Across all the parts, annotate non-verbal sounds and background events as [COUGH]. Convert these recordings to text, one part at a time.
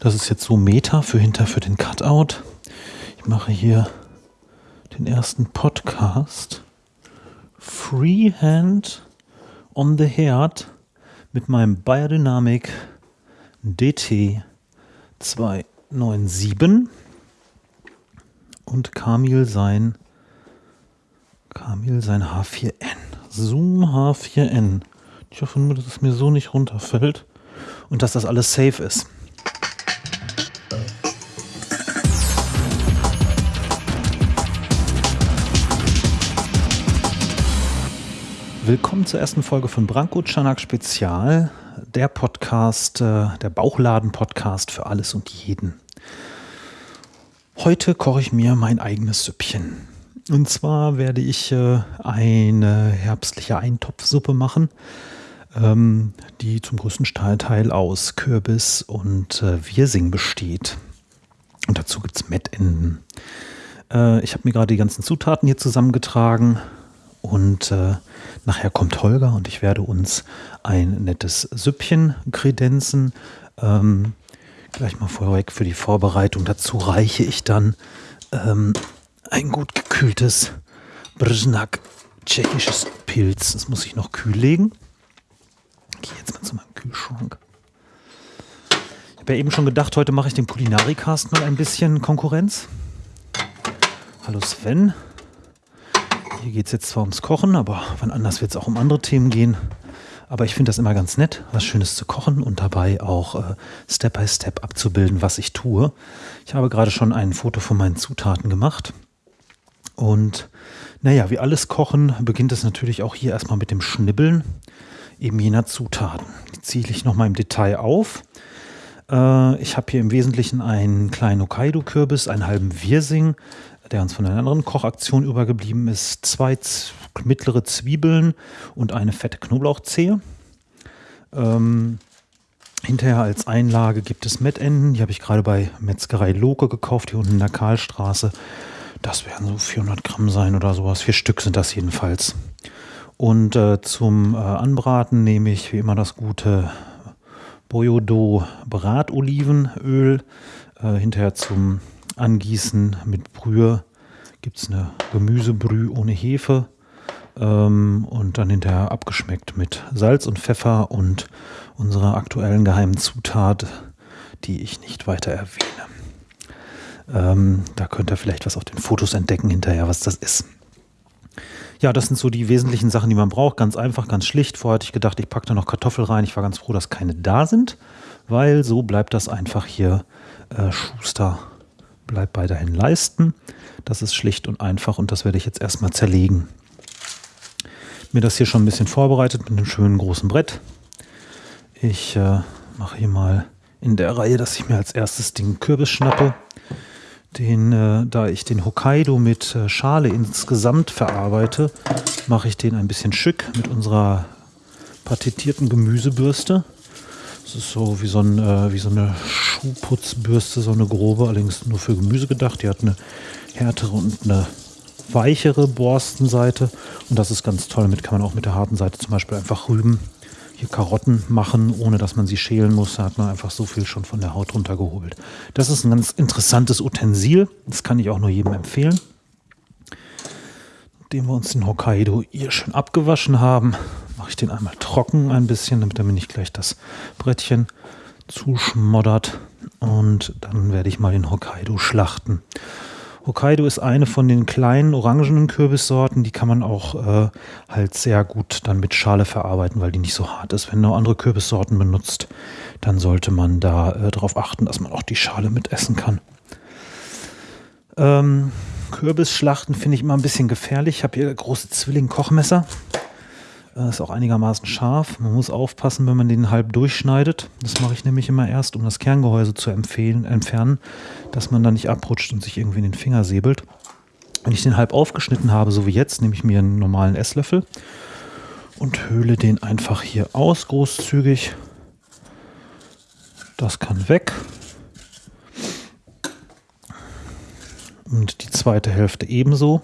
Das ist jetzt so Meta für hinter für den Cutout. Ich mache hier den ersten Podcast. Freehand on the Herd mit meinem Biodynamic DT 297 und Kamil sein Kamil sein H4n. Zoom H4n. Ich hoffe nur, dass es mir so nicht runterfällt und dass das alles safe ist. Willkommen zur ersten Folge von Branko Chanak Spezial, der Podcast, äh, der Bauchladen-Podcast für alles und jeden. Heute koche ich mir mein eigenes Süppchen. Und zwar werde ich äh, eine herbstliche Eintopfsuppe machen, ähm, die zum größten Teil aus Kürbis und äh, Wirsing besteht. Und dazu gibt es Mettenden. ich habe mir gerade die ganzen Zutaten hier zusammengetragen und äh, nachher kommt Holger und ich werde uns ein nettes Süppchen kredenzen. Ähm, gleich mal vorweg für die Vorbereitung. Dazu reiche ich dann ähm, ein gut gekühltes Brznak tschechisches Pilz. Das muss ich noch kühl legen. Gehe jetzt mal zu meinem Kühlschrank. Ich habe ja eben schon gedacht, heute mache ich dem Kulinarikast mal ein bisschen Konkurrenz. Hallo Sven. Hier geht es jetzt zwar ums Kochen, aber wann anders wird es auch um andere Themen gehen. Aber ich finde das immer ganz nett, was Schönes zu kochen und dabei auch äh, Step by Step abzubilden, was ich tue. Ich habe gerade schon ein Foto von meinen Zutaten gemacht. Und naja, wie alles Kochen beginnt es natürlich auch hier erstmal mit dem Schnibbeln eben jener Zutaten. Die ziehe ich nochmal im Detail auf. Äh, ich habe hier im Wesentlichen einen kleinen Hokkaido-Kürbis, einen halben Wirsing, der uns von einer anderen Kochaktion übergeblieben ist, zwei mittlere Zwiebeln und eine fette Knoblauchzehe. Ähm, hinterher als Einlage gibt es Mettenden, die habe ich gerade bei Metzgerei Loke gekauft, hier unten in der Karlstraße. Das werden so 400 Gramm sein oder sowas. Vier Stück sind das jedenfalls. Und äh, zum äh, Anbraten nehme ich wie immer das gute Boyodo Bratolivenöl. Äh, hinterher zum Angießen mit Brühe gibt es eine Gemüsebrühe ohne Hefe ähm, und dann hinterher abgeschmeckt mit Salz und Pfeffer und unserer aktuellen geheimen Zutat, die ich nicht weiter erwähne. Ähm, da könnt ihr vielleicht was auf den Fotos entdecken hinterher, was das ist. Ja, das sind so die wesentlichen Sachen, die man braucht. Ganz einfach, ganz schlicht. Vorher hatte ich gedacht, ich packe da noch Kartoffel rein. Ich war ganz froh, dass keine da sind, weil so bleibt das einfach hier äh, Schuster bleibt deinen Leisten. Das ist schlicht und einfach und das werde ich jetzt erstmal zerlegen. Mir das hier schon ein bisschen vorbereitet mit einem schönen großen Brett. Ich äh, mache hier mal in der Reihe, dass ich mir als erstes den Kürbis schnappe. Den, äh, da ich den Hokkaido mit äh, Schale insgesamt verarbeite, mache ich den ein bisschen schick mit unserer patentierten Gemüsebürste. Das ist so wie so, ein, äh, wie so eine Schuhputzbürste, so eine grobe, allerdings nur für Gemüse gedacht. Die hat eine härtere und eine weichere Borstenseite. Und das ist ganz toll. Damit kann man auch mit der harten Seite zum Beispiel einfach Rüben, hier Karotten machen, ohne dass man sie schälen muss. Da hat man einfach so viel schon von der Haut runtergeholt. Das ist ein ganz interessantes Utensil. Das kann ich auch nur jedem empfehlen. Nachdem wir uns den Hokkaido hier schön abgewaschen haben, mache ich den einmal trocken ein bisschen, damit er mir nicht gleich das Brettchen zuschmoddert. Und dann werde ich mal den Hokkaido schlachten. Hokkaido ist eine von den kleinen orangenen Kürbissorten, die kann man auch äh, halt sehr gut dann mit Schale verarbeiten, weil die nicht so hart ist. Wenn man andere Kürbissorten benutzt, dann sollte man da äh, darauf achten, dass man auch die Schale mit essen kann. Ähm, Kürbisschlachten finde ich immer ein bisschen gefährlich. Ich habe hier große Zwilling-Kochmesser. Ist auch einigermaßen scharf. Man muss aufpassen, wenn man den halb durchschneidet. Das mache ich nämlich immer erst, um das Kerngehäuse zu empfehlen, entfernen, dass man da nicht abrutscht und sich irgendwie in den Finger säbelt. Wenn ich den halb aufgeschnitten habe, so wie jetzt, nehme ich mir einen normalen Esslöffel und höhle den einfach hier aus, großzügig. Das kann weg. Und die zweite Hälfte ebenso.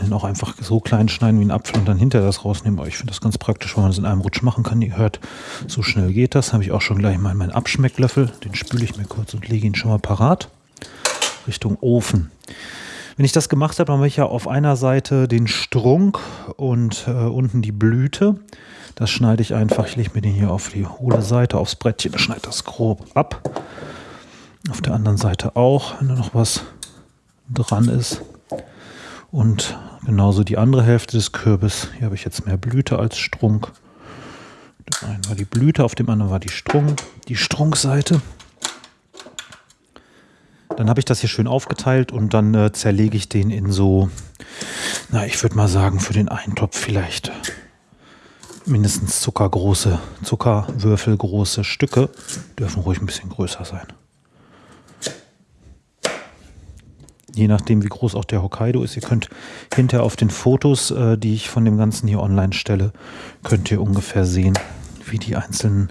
Kann auch einfach so klein schneiden wie ein Apfel und dann hinterher das rausnehmen. Aber ich finde das ganz praktisch, weil man das in einem Rutsch machen kann. Ihr hört, so schnell geht das. Habe ich auch schon gleich mal meinen Abschmecklöffel. Den spüle ich mir kurz und lege ihn schon mal parat. Richtung Ofen. Wenn ich das gemacht habe, dann habe ich ja auf einer Seite den Strunk und äh, unten die Blüte. Das schneide ich einfach. Ich lege mir den hier auf die hohle Seite, aufs Brettchen, schneide das grob ab. Auf der anderen Seite auch, wenn da noch was dran ist. Und genauso die andere Hälfte des Kürbis. Hier habe ich jetzt mehr Blüte als Strunk. Dem einen war die Blüte, auf dem anderen war die Strunk, die Strunkseite. Dann habe ich das hier schön aufgeteilt und dann äh, zerlege ich den in so, na, ich würde mal sagen, für den Eintopf vielleicht mindestens zuckergroße, Zuckerwürfelgroße Stücke. Dürfen ruhig ein bisschen größer sein. Je nachdem, wie groß auch der Hokkaido ist. Ihr könnt hinterher auf den Fotos, äh, die ich von dem Ganzen hier online stelle, könnt ihr ungefähr sehen, wie die einzelnen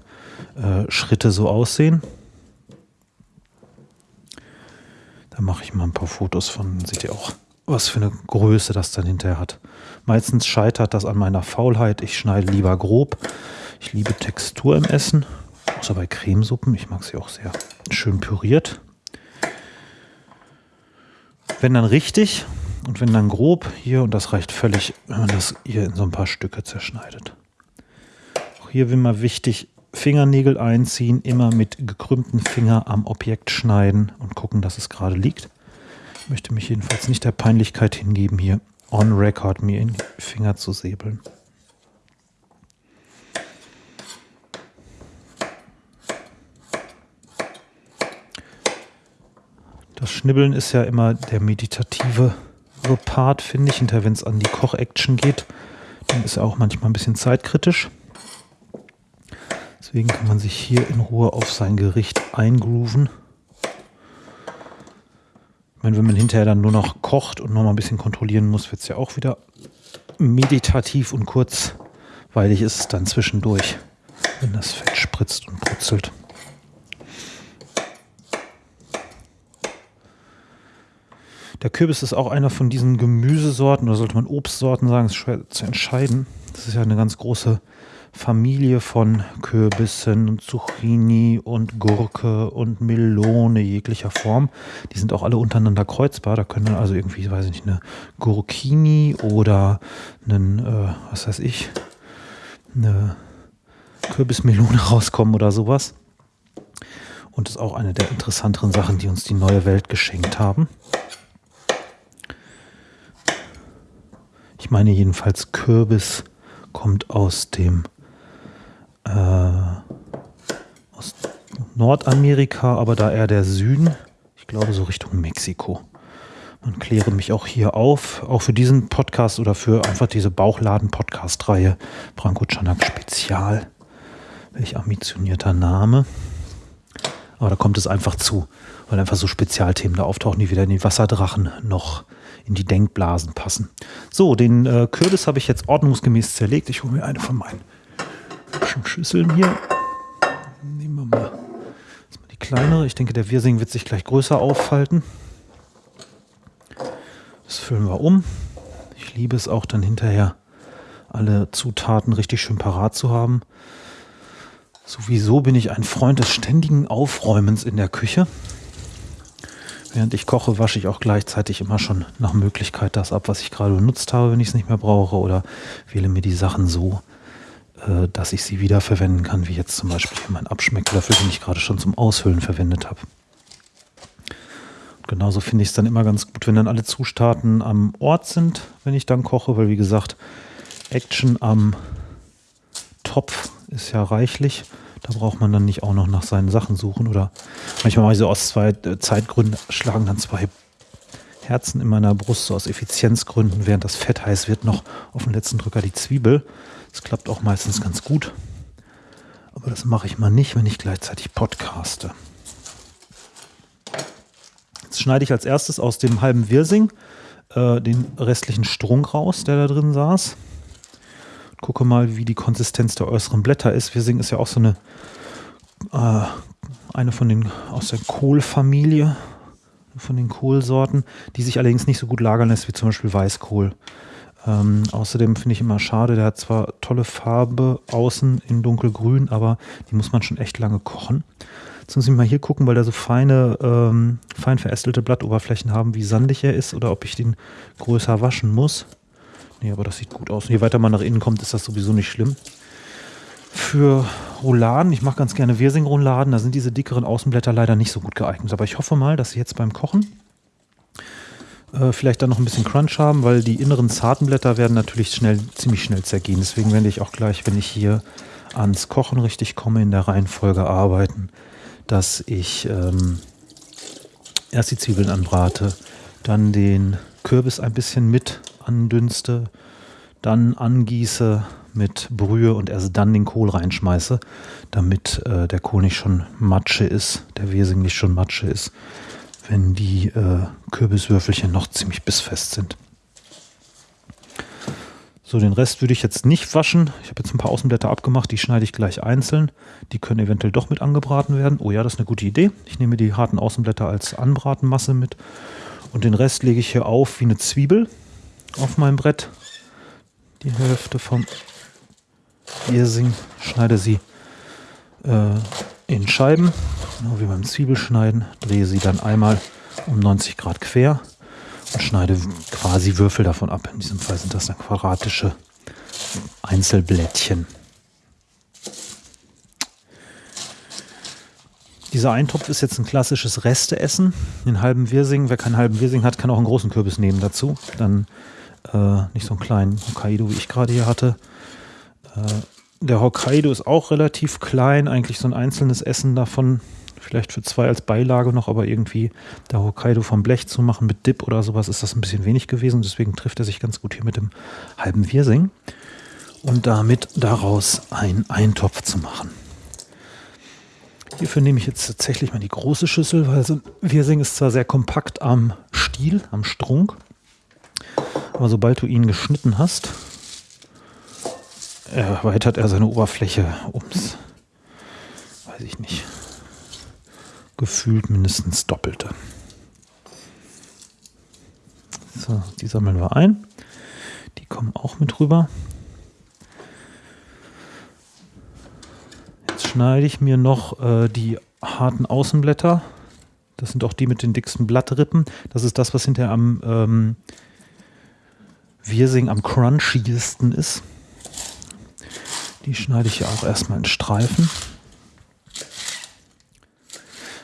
äh, Schritte so aussehen. Da mache ich mal ein paar Fotos von, seht ihr auch, was für eine Größe das dann hinterher hat. Meistens scheitert das an meiner Faulheit. Ich schneide lieber grob. Ich liebe Textur im Essen, außer bei Cremesuppen. Ich mag sie auch sehr schön püriert. Wenn dann richtig und wenn dann grob hier, und das reicht völlig, wenn man das hier in so ein paar Stücke zerschneidet. Auch hier mal wichtig, Fingernägel einziehen, immer mit gekrümmten Finger am Objekt schneiden und gucken, dass es gerade liegt. Ich möchte mich jedenfalls nicht der Peinlichkeit hingeben, hier on record mir in die Finger zu säbeln. Das Schnibbeln ist ja immer der meditative Part, finde ich. Hinterher, wenn es an die Koch-Action geht, dann ist er auch manchmal ein bisschen zeitkritisch. Deswegen kann man sich hier in Ruhe auf sein Gericht eingrooven. Ich meine, wenn man hinterher dann nur noch kocht und noch mal ein bisschen kontrollieren muss, wird es ja auch wieder meditativ und kurzweilig ist es dann zwischendurch, wenn das Fett spritzt und brutzelt. Der Kürbis ist auch einer von diesen Gemüsesorten, oder sollte man Obstsorten sagen, ist schwer zu entscheiden. Das ist ja eine ganz große Familie von Kürbissen und Zucchini und Gurke und Melone jeglicher Form. Die sind auch alle untereinander kreuzbar. Da können also irgendwie, weiß ich nicht, eine Gurkini oder einen, äh, was weiß ich, eine Kürbismelone [LAUGHS] rauskommen oder sowas. Und das ist auch eine der interessanteren Sachen, die uns die neue Welt geschenkt haben. Ich meine jedenfalls, Kürbis kommt aus dem äh, aus Nordamerika, aber da eher der Süden. Ich glaube so Richtung Mexiko. Man kläre mich auch hier auf, auch für diesen Podcast oder für einfach diese Bauchladen-Podcast-Reihe Branko Chanak Spezial. Welch ambitionierter Name. Aber da kommt es einfach zu, weil einfach so Spezialthemen da auftauchen, die weder in die Wasserdrachen noch in die Denkblasen passen. So, den äh, Kürbis habe ich jetzt ordnungsgemäß zerlegt. Ich hole mir eine von meinen Schüsseln hier. Nehmen wir mal, mal die kleinere. Ich denke, der Wirsing wird sich gleich größer auffalten. Das füllen wir um. Ich liebe es auch dann hinterher, alle Zutaten richtig schön parat zu haben. Sowieso bin ich ein Freund des ständigen Aufräumens in der Küche. Während ich koche, wasche ich auch gleichzeitig immer schon nach Möglichkeit das ab, was ich gerade benutzt habe, wenn ich es nicht mehr brauche, oder wähle mir die Sachen so, äh, dass ich sie wieder verwenden kann, wie jetzt zum Beispiel hier mein Abschmecklöffel, den ich gerade schon zum Aushöhlen verwendet habe. genauso finde ich es dann immer ganz gut, wenn dann alle Zutaten am Ort sind, wenn ich dann koche, weil wie gesagt, Action am Topf ist ja reichlich. Da braucht man dann nicht auch noch nach seinen Sachen suchen oder manchmal mal so aus zwei äh, Zeitgründen schlagen dann zwei Herzen in meiner Brust, so aus Effizienzgründen, während das Fett heiß wird, noch auf den letzten Drücker die Zwiebel. Das klappt auch meistens ganz gut. Aber das mache ich mal nicht, wenn ich gleichzeitig podcaste. Jetzt schneide ich als erstes aus dem halben Wirsing äh, den restlichen Strunk raus, der da drin saß gucke mal, wie die Konsistenz der äußeren Blätter ist. Wirsing ist ja auch so eine, äh, eine von den aus der Kohlfamilie, von den Kohlsorten, die sich allerdings nicht so gut lagern lässt wie zum Beispiel Weißkohl. Ähm, außerdem finde ich immer schade, der hat zwar tolle Farbe außen in dunkelgrün, aber die muss man schon echt lange kochen. Jetzt muss ich mal hier gucken, weil da so feine, ähm, fein verästelte Blattoberflächen haben, wie sandig er ist oder ob ich den größer waschen muss. Nee, aber das sieht gut aus. Und je weiter man nach innen kommt, ist das sowieso nicht schlimm. Für Rouladen, ich mache ganz gerne Wirsing-Rouladen, da sind diese dickeren Außenblätter leider nicht so gut geeignet. Aber ich hoffe mal, dass sie jetzt beim Kochen äh, vielleicht dann noch ein bisschen Crunch haben, weil die inneren zarten Blätter werden natürlich schnell, ziemlich schnell zergehen. Deswegen werde ich auch gleich, wenn ich hier ans Kochen richtig komme, in der Reihenfolge arbeiten, dass ich ähm, erst die Zwiebeln anbrate, dann den Kürbis ein bisschen mit andünste, dann angieße mit Brühe und erst dann den Kohl reinschmeiße, damit äh, der Kohl nicht schon Matsche ist, der Wirsing nicht schon Matsche ist wenn die äh, Kürbiswürfelchen noch ziemlich bissfest sind. So, den Rest würde ich jetzt nicht waschen. Ich habe jetzt ein paar Außenblätter abgemacht, die schneide ich gleich einzeln. Die können eventuell doch mit angebraten werden. Oh ja, das ist eine gute Idee. Ich nehme die harten Außenblätter als Anbratenmasse mit. Und den Rest lege ich hier auf wie eine Zwiebel auf meinem Brett. Die Hälfte vom Wirsing schneide sie äh, in Scheiben, genau wie beim Zwiebelschneiden, drehe sie dann einmal um 90 Grad quer und schneide quasi Würfel davon ab. In diesem Fall sind das dann quadratische Einzelblättchen. Dieser Eintopf ist jetzt ein klassisches Resteessen. Den halben Wirsing, wer keinen halben Wirsing hat, kann auch einen großen Kürbis nehmen dazu. Dann äh, nicht so einen kleinen Hokkaido, wie ich gerade hier hatte. Äh, der Hokkaido ist auch relativ klein, eigentlich so ein einzelnes Essen davon, vielleicht für zwei als Beilage noch, aber irgendwie der Hokkaido vom Blech zu machen mit Dip oder sowas ist das ein bisschen wenig gewesen. Deswegen trifft er sich ganz gut hier mit dem halben Wirsing und damit daraus einen Eintopf zu machen. Hierfür nehme ich jetzt tatsächlich mal die große Schüssel, weil so ein Wirsing ist zwar sehr kompakt am Stiel, am Strunk, aber sobald du ihn geschnitten hast, erweitert er seine Oberfläche ums, weiß ich nicht, gefühlt mindestens doppelte. So, die sammeln wir ein. Die kommen auch mit rüber. Jetzt schneide ich mir noch äh, die harten Außenblätter. Das sind auch die mit den dicksten Blattrippen. Das ist das, was hinterher am ähm, Wirsing am crunchiesten ist. Die schneide ich ja auch erstmal in Streifen.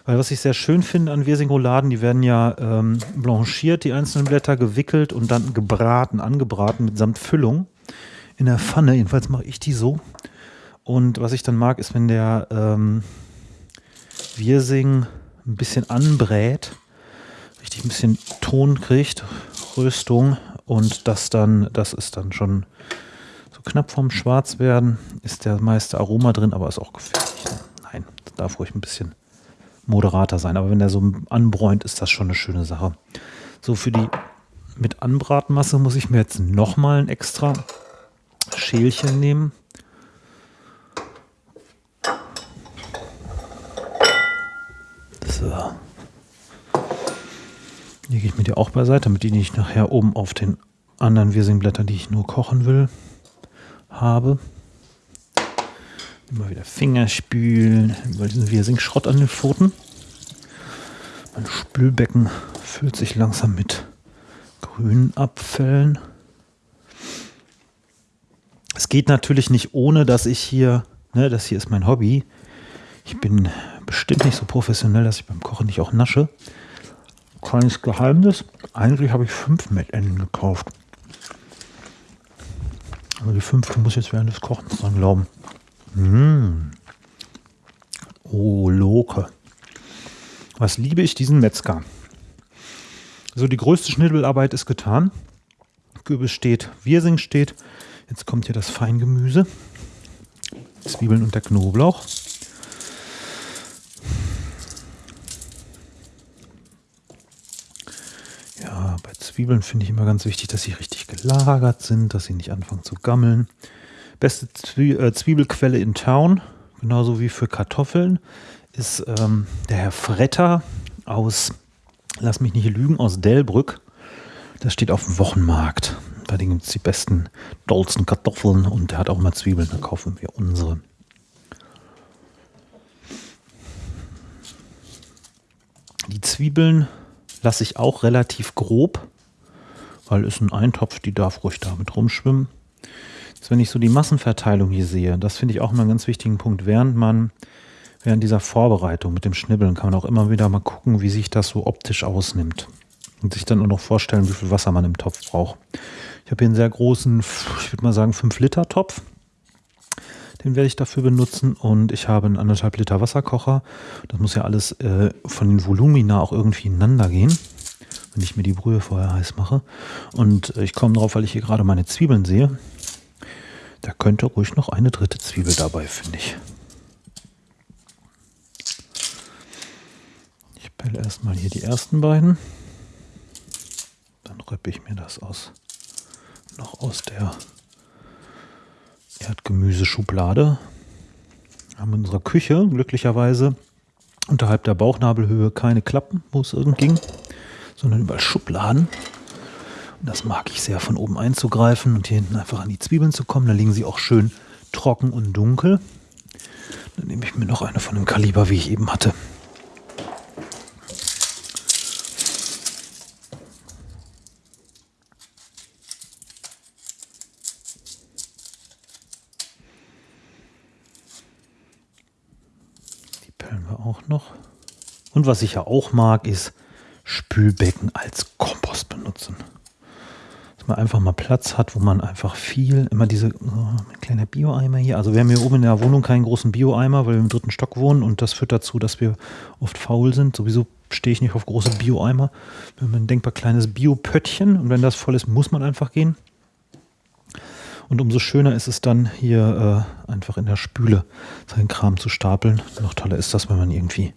Weil was ich sehr schön finde an Wirsing-Rouladen, die werden ja ähm, blanchiert, die einzelnen Blätter, gewickelt und dann gebraten, angebraten mitsamt Füllung in der Pfanne. Jedenfalls mache ich die so. Und was ich dann mag, ist, wenn der ähm, Wirsing ein bisschen anbrät, richtig ein bisschen Ton kriegt, Röstung und das dann, das ist dann schon knapp vorm Schwarzwerden ist der meiste Aroma drin, aber ist auch gefährlich. Ne? Nein, darf ruhig ein bisschen moderater sein. Aber wenn der so anbräunt, ist das schon eine schöne Sache. So, für die mit Anbratmasse muss ich mir jetzt nochmal ein extra Schälchen nehmen. Lege ich mir die auch beiseite, damit die nicht nachher oben auf den anderen Wirsingblättern, die ich nur kochen will, habe. Immer wieder Finger spülen, weil diesen Wirsing Schrott an den Pfoten. Mein Spülbecken füllt sich langsam mit grünen Abfällen. Es geht natürlich nicht ohne, dass ich hier, ne, das hier ist mein Hobby. Ich bin bestimmt nicht so professionell, dass ich beim Kochen nicht auch nasche. Kleines Geheimnis, eigentlich habe ich fünf Mettenden gekauft. Aber die fünfte muss jetzt während des Kochens dran glauben. Mmh. Oh, Loke. Was liebe ich diesen Metzger. So, die größte Schnibbelarbeit ist getan. Kürbis steht, Wirsing steht. Jetzt kommt hier das Feingemüse. Zwiebeln und der Knoblauch. Zwiebeln finde ich immer ganz wichtig, dass sie richtig gelagert sind, dass sie nicht anfangen zu gammeln. Beste äh, Zwiebelquelle in Town, genauso wie für Kartoffeln, ist ähm, der Herr Fretter aus, lass mich nicht lügen, aus Delbrück. Das steht auf dem Wochenmarkt. Bei dem gibt es die besten dollsten Kartoffeln und der hat auch mal Zwiebeln, da kaufen wir unsere. Die Zwiebeln lasse ich auch relativ grob, weil es ein Eintopf, die darf ruhig damit rumschwimmen. Jetzt, wenn ich so die Massenverteilung hier sehe, das finde ich auch mal einen ganz wichtigen Punkt, während man während dieser Vorbereitung mit dem Schnibbeln kann man auch immer wieder mal gucken, wie sich das so optisch ausnimmt. Und sich dann auch noch vorstellen, wie viel Wasser man im Topf braucht. Ich habe hier einen sehr großen, ich würde mal sagen 5-Liter-Topf. Den werde ich dafür benutzen und ich habe einen anderthalb Liter Wasserkocher. Das muss ja alles äh, von den Volumina auch irgendwie ineinander gehen, wenn ich mir die Brühe vorher heiß mache. Und ich komme drauf, weil ich hier gerade meine Zwiebeln sehe. Da könnte ruhig noch eine dritte Zwiebel dabei, finde ich. Ich pelle erstmal hier die ersten beiden. Dann röppe ich mir das aus noch aus der Erdgemüseschublade. Haben in unserer Küche glücklicherweise unterhalb der Bauchnabelhöhe keine Klappen, wo es irgend ging, sondern überall Schubladen. Und das mag ich sehr, von oben einzugreifen und hier hinten einfach an die Zwiebeln zu kommen. Da liegen sie auch schön trocken und dunkel. Dann nehme ich mir noch eine von dem Kaliber, wie ich eben hatte. noch. Und was ich ja auch mag, ist Spülbecken als Kompost benutzen. Dass man einfach mal Platz hat, wo man einfach viel, immer diese, oh, ein kleiner Bio-Eimer hier. Also wir haben hier oben in der Wohnung keinen großen Bio-Eimer, weil wir im dritten Stock wohnen und das führt dazu, dass wir oft faul sind. Sowieso stehe ich nicht auf große Bio-Eimer. Wir haben ein denkbar kleines Bio-Pöttchen und wenn das voll ist, muss man einfach gehen. Und umso schöner ist es dann, hier äh, einfach in der Spüle seinen Kram zu stapeln. Noch toller ist das, wenn man irgendwie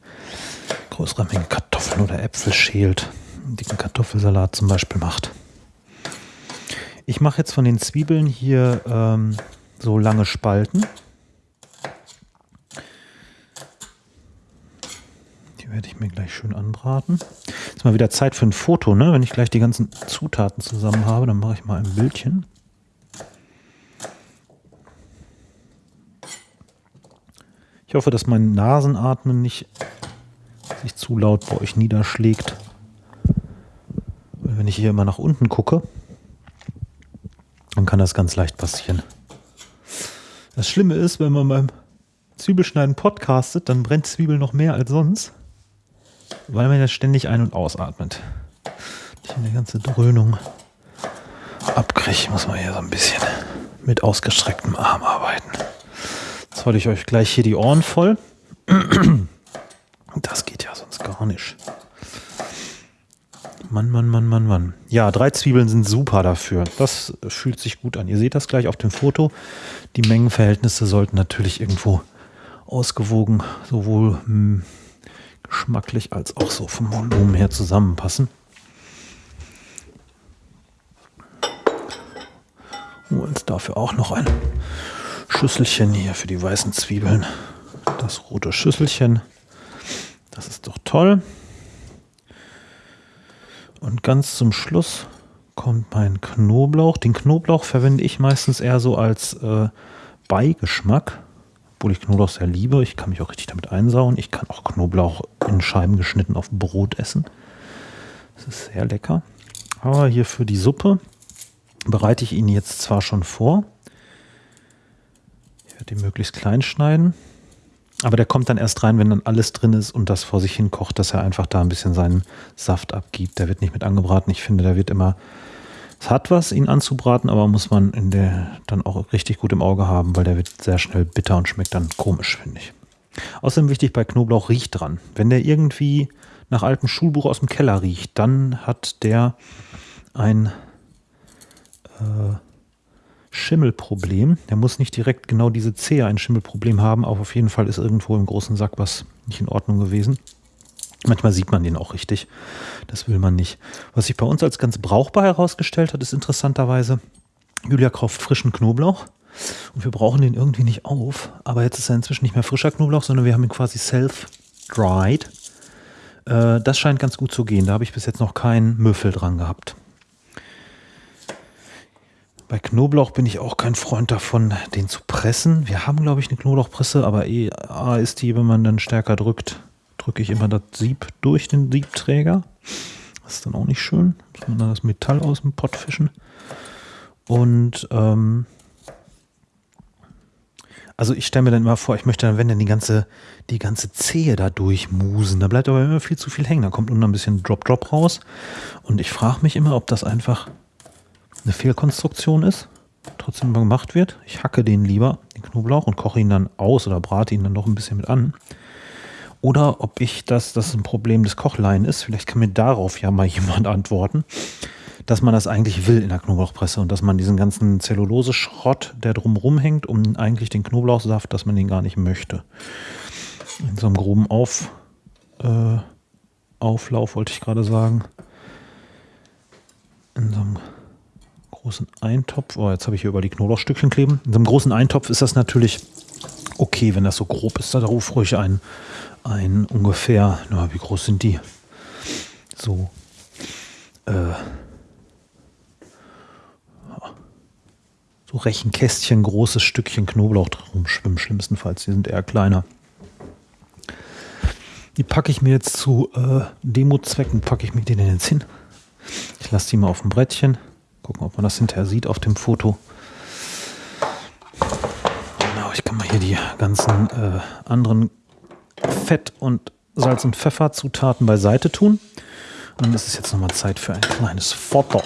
größere Mengen Kartoffeln oder Äpfel schält. Einen dicken Kartoffelsalat zum Beispiel macht. Ich mache jetzt von den Zwiebeln hier ähm, so lange Spalten. Die werde ich mir gleich schön anbraten. Ist mal wieder Zeit für ein Foto, ne? Wenn ich gleich die ganzen Zutaten zusammen habe, dann mache ich mal ein Bildchen. Ich hoffe, dass mein Nasenatmen nicht sich zu laut bei euch niederschlägt. Wenn ich hier immer nach unten gucke, dann kann das ganz leicht passieren. Das Schlimme ist, wenn man beim Zwiebelschneiden podcastet, dann brennt Zwiebel noch mehr als sonst, weil man ja ständig ein- und ausatmet. Ich eine ganze Dröhnung abkriege, muss man hier so ein bisschen mit ausgestrecktem Arm arbeiten. Jetzt halte ich euch gleich hier die Ohren voll. Das geht ja sonst gar nicht. Mann, Mann, Mann, Mann, Mann. Ja, drei Zwiebeln sind super dafür. Das fühlt sich gut an. Ihr seht das gleich auf dem Foto. Die Mengenverhältnisse sollten natürlich irgendwo ausgewogen, sowohl mh, hm, geschmacklich als auch so vom Volumen her zusammenpassen. Und dafür auch noch ein Schüsselchen hier für die weißen Zwiebeln. Das rote Schüsselchen. Das ist doch toll. Und ganz zum Schluss kommt mein Knoblauch. Den Knoblauch verwende ich meistens eher so als äh, Beigeschmack, obwohl ich Knoblauch sehr liebe. Ich kann mich auch richtig damit einsauen. Ich kann auch Knoblauch in Scheiben geschnitten auf Brot essen. Das ist sehr lecker. Aber hier für die Suppe bereite ich ihn jetzt zwar schon vor, werde den möglichst klein schneiden. Aber der kommt dann erst rein, wenn dann alles drin ist und das vor sich hin kocht, dass er einfach da ein bisschen seinen Saft abgibt. Der wird nicht mit angebraten. Ich finde, der wird immer, es hat was, ihn anzubraten, aber muss man in der dann auch richtig gut im Auge haben, weil der wird sehr schnell bitter und schmeckt dann komisch, finde ich. Außerdem wichtig bei Knoblauch, riecht dran. Wenn der irgendwie nach altem Schulbuch aus dem Keller riecht, dann hat der ein äh, Schimmelproblem. Der muss nicht direkt genau diese Zehe ein Schimmelproblem haben, aber auf jeden Fall ist irgendwo im großen Sack was nicht in Ordnung gewesen. Manchmal sieht man den auch richtig. Das will man nicht. Was sich bei uns als ganz brauchbar herausgestellt hat, ist interessanterweise, Julia kauft frischen Knoblauch und wir brauchen den irgendwie nicht auf. Aber jetzt ist er inzwischen nicht mehr frischer Knoblauch, sondern wir haben ihn quasi self-dried. Äh, das scheint ganz gut zu gehen. Da habe ich bis jetzt noch keinen Müffel dran gehabt. Bei Knoblauch bin ich auch kein Freund davon, den zu pressen. Wir haben, glaube ich, eine Knoblauchpresse, aber eh ist die, wenn man dann stärker drückt, drücke ich immer das Sieb durch den Siebträger. Das ist dann auch nicht schön. Muss man dann das Metall aus dem Pott fischen. Und ähm, also ich stelle mir dann immer vor, ich möchte dann, wenn dann die ganze, die ganze Zehe da durchmusen, da bleibt aber immer viel zu viel hängen. Da kommt nur ein bisschen Drop-Drop raus. Und ich frage mich immer, ob das einfach eine Fehlkonstruktion ist, trotzdem gemacht wird. Ich hacke den lieber, den Knoblauch, und koche ihn dann aus oder brate ihn dann noch ein bisschen mit an. Oder ob ich das, das ein Problem des Kochlein ist. Vielleicht kann mir darauf ja mal [LAUGHS] jemand antworten, dass man das eigentlich will in der Knoblauchpresse und dass man diesen ganzen Zellulose-Schrott, der drumherum hängt, um eigentlich den Knoblauchsaft, dass man den gar nicht möchte. In so einem groben Auf, äh, Auflauf wollte ich gerade sagen. In so einem großen Eintopf. Oh, jetzt habe ich hier über die Knoblauchstückchen kleben. In so einem großen Eintopf ist das natürlich okay, wenn das so grob ist. Da ruf ruhig ein, ein ungefähr, na, wie groß sind die? So, äh, so Rechenkästchen, großes Stückchen Knoblauch drum schwimmen, schlimmstenfalls. Die sind eher kleiner. Die packe ich mir jetzt zu äh, Demo-Zwecken, packe ich mir den jetzt hin. Ich lasse die mal auf dem Brettchen. Gucken, ob man das hinterher sieht auf dem Foto. Genau, ich kann mal hier die ganzen äh, anderen Fett- und Salz- und Pfefferzutaten beiseite tun. Und dann ist es jetzt nochmal Zeit für ein kleines Foto.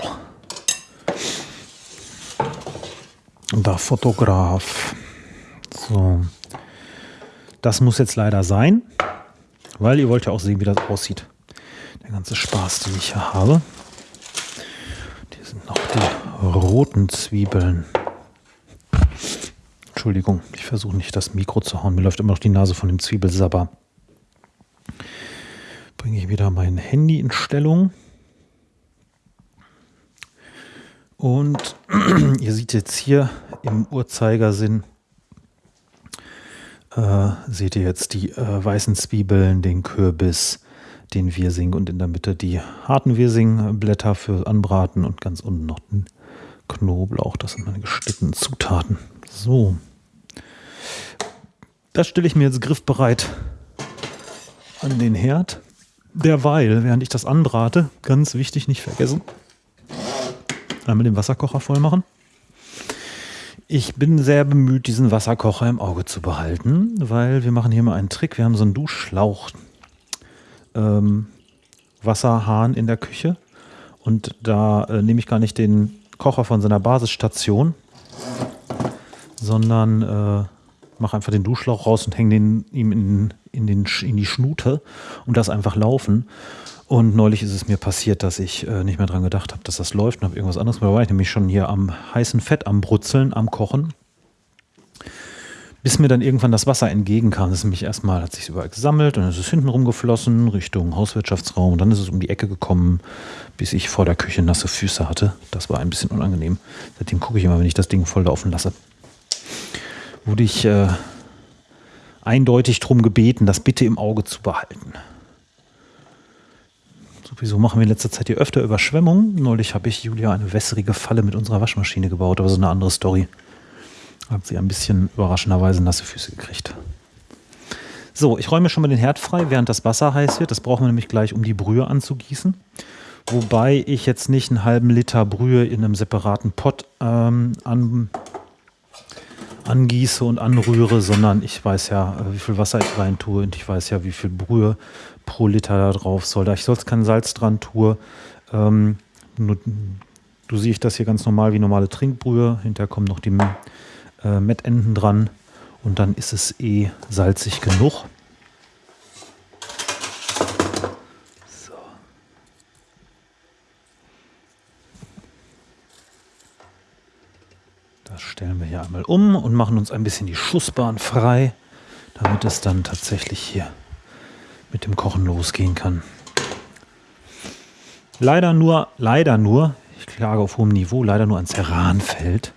Der Fotograf. So. Das muss jetzt leider sein, weil ihr wollt ja auch sehen, wie das aussieht. Der ganze Spaß, den ich hier habe sind noch die roten Zwiebeln. Entschuldigung, ich versuche nicht das Mikro zu hauen. Mir läuft immer noch die Nase von dem Zwiebelsabber. Bringe ich wieder mein Handy in Stellung. Und [CLEARS THROAT] ihr seht jetzt hier im Uhrzeigersinn, äh, seht ihr jetzt die äh, weißen Zwiebeln, den Kürbis, den Wirsing und in der Mitte die harten Wirsingblätter für Anbraten und ganz unten noch den Knoblauch. Das sind meine gestickten Zutaten. So. Das stelle ich mir jetzt griffbereit an den Herd. Derweil, während ich das anbrate, ganz wichtig, nicht vergessen, einmal den Wasserkocher voll machen. Ich bin sehr bemüht, diesen Wasserkocher im Auge zu behalten, weil wir machen hier mal einen Trick. Wir haben so einen Duschschlauch, ähm, Wasserhahn in der Küche. Und da äh, nehme ich gar nicht den Kocher von seiner Basisstation, sondern äh, mache einfach den Duschlauch raus und hänge den ihm in, in, den, in die Schnute und das einfach laufen. Und neulich ist es mir passiert, dass ich äh, nicht mehr dran gedacht habe, dass das läuft und habe irgendwas anderes. Da war ich nämlich schon hier am heißen Fett, am Brutzeln, am Kochen bis mir dann irgendwann das Wasser entgegenkam. Das ist nämlich erstmal, hat sich überall gesammelt und dann ist es hinten rumgeflossen Richtung Hauswirtschaftsraum und dann ist es um die Ecke gekommen, bis ich vor der Küche nasse Füße hatte. Das war ein bisschen unangenehm. Seitdem gucke ich immer, wenn ich das Ding voll laufen lasse. Wurde ich äh, eindeutig darum gebeten, das bitte im Auge zu behalten. Sowieso machen wir in letzter Zeit hier öfter Überschwemmungen. Neulich habe ich Julia eine wässrige Falle mit unserer Waschmaschine gebaut, aber so eine andere Story. Hat sie ein bisschen überraschenderweise nasse Füße gekriegt. So, ich räume schon mal den Herd frei, während das Wasser heiß wird. Das brauchen wir nämlich gleich, um die Brühe anzugießen. Wobei ich jetzt nicht einen halben Liter Brühe in einem separaten Pott ähm, an, angieße und anrühre, sondern ich weiß ja, äh, wie viel Wasser ich rein tue und ich weiß ja, wie viel Brühe pro Liter da drauf soll. Da ich sonst kein Salz dran tue, ähm, nur, du siehst das hier ganz normal wie normale Trinkbrühe. Hinterher kommen noch die äh, Mettenden dran und dann ist es eh salzig genug. So. Das stellen wir hier einmal um und machen uns ein bisschen die Schussbahn frei, damit es dann tatsächlich hier mit dem Kochen losgehen kann. Leider nur, leider nur, ich klage auf hohem Niveau, leider nur ein Ceranfeld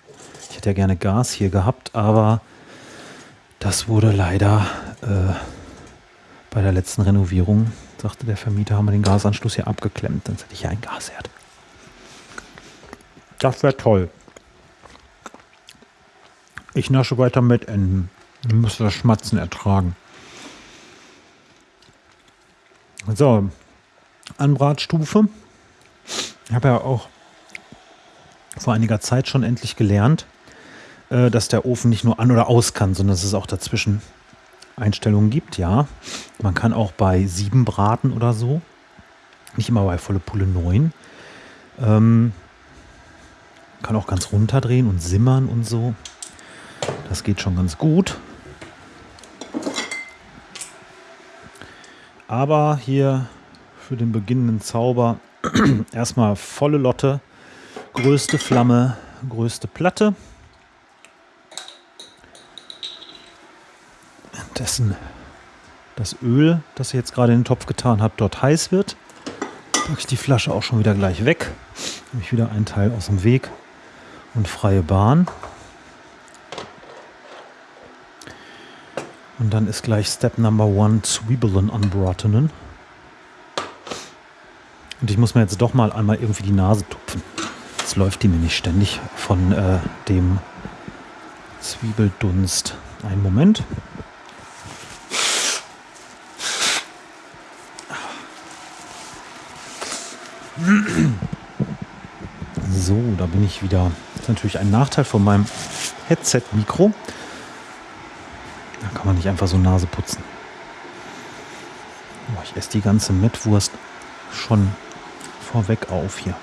hätte ja gerne Gas hier gehabt, aber das wurde leider äh, bei der letzten Renovierung, sagte der Vermieter, haben wir den Gasanschluss hier abgeklemmt. Dann hätte ich hier ein Gasherd. Das wäre toll. Ich nasche weiter mit Enden. Ich muss das Schmatzen ertragen. So, Anbratstufe. Ich habe ja auch vor einiger Zeit schon endlich gelernt, äh, dass der Ofen nicht nur an oder aus kann, sondern dass es auch dazwischen Einstellungen gibt. Ja, man kann auch bei sieben braten oder so. Nicht immer bei volle Pulle 9. Ähm, kann auch ganz runterdrehen und simmern und so. Das geht schon ganz gut. Aber hier für den beginnenden Zauber [CLEARS THROAT] erstmal volle Lotte, größte Flamme, größte Platte. Dessen das Öl, das ich jetzt gerade in den Topf getan habe, dort heiß wird, packe ich die Flasche auch schon wieder gleich weg. Nehme ich wieder einen Teil aus dem Weg und freie Bahn. Und dann ist gleich Step Number One Zwiebeln anbratenen. Und ich muss mir jetzt doch mal einmal irgendwie die Nase tupfen. Jetzt läuft die mir nicht ständig von äh, dem Zwiebeldunst. Einen Moment. So, da bin ich wieder. Das ist natürlich ein Nachteil von meinem Headset-Mikro. Da kann man nicht einfach so Nase putzen. Oh, ich esse die ganze Mettwurst schon vorweg auf hier.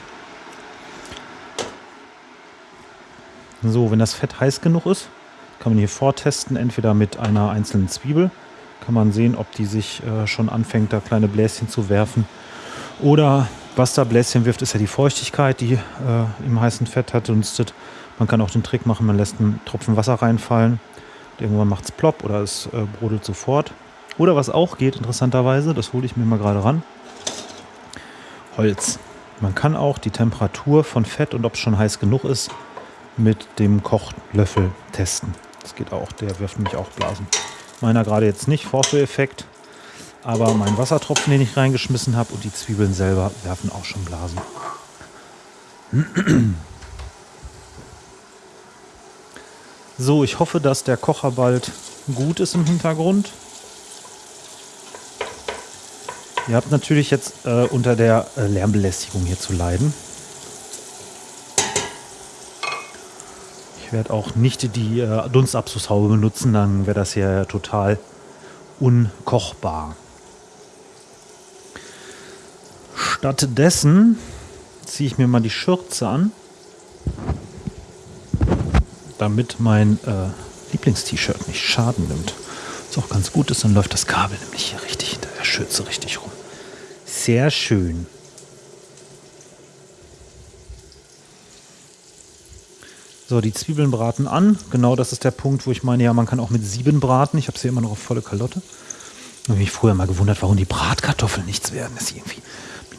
So, wenn das Fett heiß genug ist, kann man hier vortesten, entweder mit einer einzelnen Zwiebel. Kann man sehen, ob die sich äh, schon anfängt, da kleine Bläschen zu werfen. Oder was da Bläschen wirft, ist ja die Feuchtigkeit, die äh, im heißen Fett hat dunstet. Man kann auch den Trick machen, man lässt einen Tropfen Wasser reinfallen. Irgendwann macht es plopp oder es äh, brodelt sofort. Oder was auch geht, interessanterweise, das hole ich mir mal gerade ran. Holz. Man kann auch die Temperatur von Fett und ob es schon heiß genug ist, mit dem Kochlöffel testen. Das geht auch, der wirft nämlich auch Blasen. Meiner gerade jetzt nicht, Vorführeffekt. Aber mein Wassertropfen, den ich reingeschmissen habe und die Zwiebeln selber werfen auch schon Blasen. [CLEARS THROAT] So, ich hoffe, dass der Kocher bald gut ist im Hintergrund. Ihr habt natürlich jetzt äh, unter der äh, Lärmbelästigung hier zu leiden. Ich werde auch nicht die äh, Dunstabzugshaube benutzen, dann wäre das hier total unkochbar. Stattdessen ziehe ich mir mal die Schürze an, damit mein äh, Lieblingst-T-Shirt nicht Schaden nimmt. Was auch ganz gut ist, dann läuft das Kabel nämlich hier richtig hinter der Schürze richtig rum. Sehr schön. So, die Zwiebeln braten an. Genau das ist der Punkt, wo ich meine, ja, man kann auch mit sieben braten. Ich habe sie immer noch auf volle Kalotte. Ich habe mich früher mal gewundert, warum die Bratkartoffeln nichts werden. Das ist irgendwie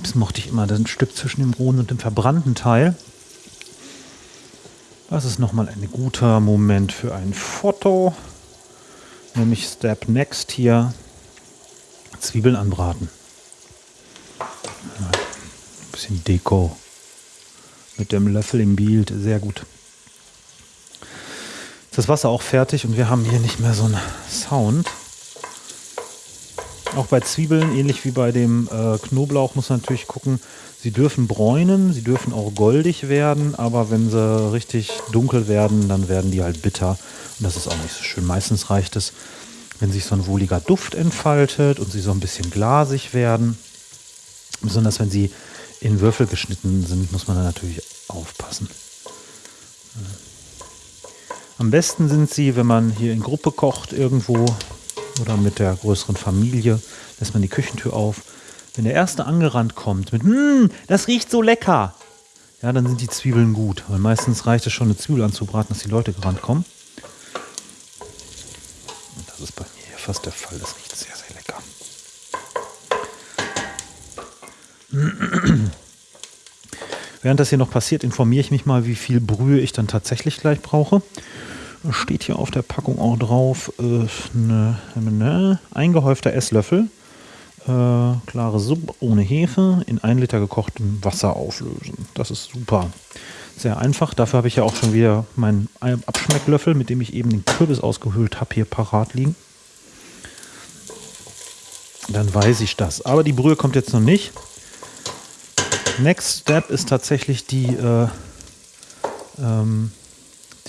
das mochte ich immer, das Stück zwischen dem rohen und dem verbrannten Teil. Das ist nochmal ein guter Moment für ein Foto. Nämlich Step Next hier. Zwiebeln anbraten. Ein bisschen Deko. Mit dem Löffel im Bild. Sehr gut. Ist das Wasser auch fertig und wir haben hier nicht mehr so einen Sound. Auch bei Zwiebeln, ähnlich wie bei dem äh, Knoblauch, muss man natürlich gucken, sie dürfen bräunen, sie dürfen auch goldig werden, aber wenn sie richtig dunkel werden, dann werden die halt bitter. Und das ist auch nicht so schön. Meistens reicht es, wenn sich so ein wohliger Duft entfaltet und sie so ein bisschen glasig werden. Besonders wenn sie in Würfel geschnitten sind, muss man da natürlich aufpassen. Am besten sind sie, wenn man hier in Gruppe kocht irgendwo, oder mit der größeren Familie, lässt man die Küchentür auf. Wenn der Erste angerannt kommt mit, hm, das riecht so lecker, ja, dann sind die Zwiebeln gut. Weil meistens reicht es schon, eine Zwiebel anzubraten, dass die Leute gerannt kommen. Und das ist bei mir hier fast der Fall. Das riecht sehr, sehr lecker. Während das hier noch passiert, informiere ich mich mal, wie viel Brühe ich dann tatsächlich gleich brauche steht hier auf der Packung auch drauf, äh, ne, ne, eingehäufter Esslöffel, äh, klare Suppe ohne Hefe in ein Liter gekochtem Wasser auflösen. Das ist super. Sehr einfach. Dafür habe ich ja auch schon wieder meinen Abschmecklöffel, mit dem ich eben den Kürbis ausgehöhlt habe, hier parat liegen. Dann weiß ich das. Aber die Brühe kommt jetzt noch nicht. Next Step ist tatsächlich die, äh, ähm,